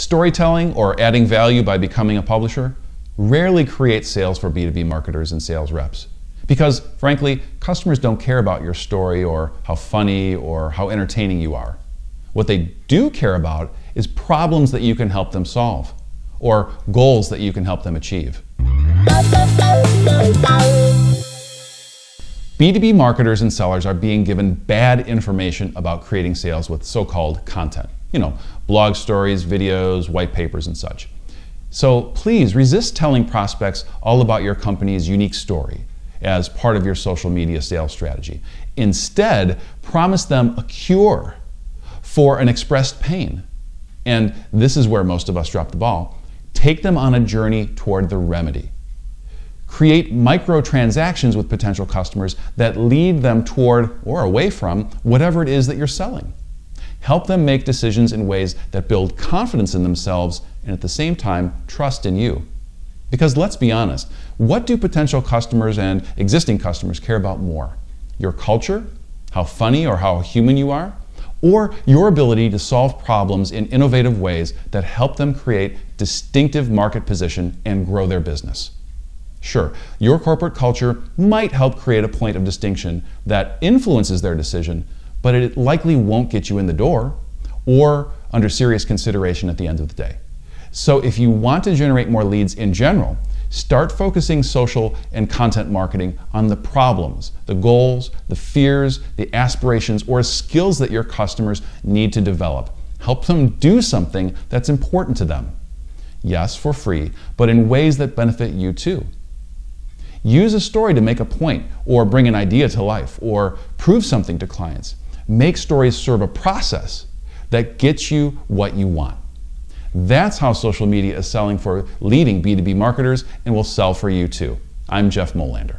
Storytelling or adding value by becoming a publisher rarely creates sales for B2B marketers and sales reps. Because, frankly, customers don't care about your story or how funny or how entertaining you are. What they do care about is problems that you can help them solve or goals that you can help them achieve. B2B marketers and sellers are being given bad information about creating sales with so-called content. You know, blog stories, videos, white papers, and such. So please resist telling prospects all about your company's unique story as part of your social media sales strategy. Instead, promise them a cure for an expressed pain. And this is where most of us drop the ball. Take them on a journey toward the remedy. Create microtransactions with potential customers that lead them toward or away from whatever it is that you're selling. Help them make decisions in ways that build confidence in themselves and at the same time trust in you. Because let's be honest, what do potential customers and existing customers care about more? Your culture, how funny or how human you are, or your ability to solve problems in innovative ways that help them create distinctive market position and grow their business? Sure, your corporate culture might help create a point of distinction that influences their decision, but it likely won't get you in the door or under serious consideration at the end of the day. So if you want to generate more leads in general, start focusing social and content marketing on the problems, the goals, the fears, the aspirations, or skills that your customers need to develop. Help them do something that's important to them. Yes, for free, but in ways that benefit you too. Use a story to make a point or bring an idea to life or prove something to clients. Make stories serve a process that gets you what you want. That's how social media is selling for leading B2B marketers and will sell for you too. I'm Jeff Molander.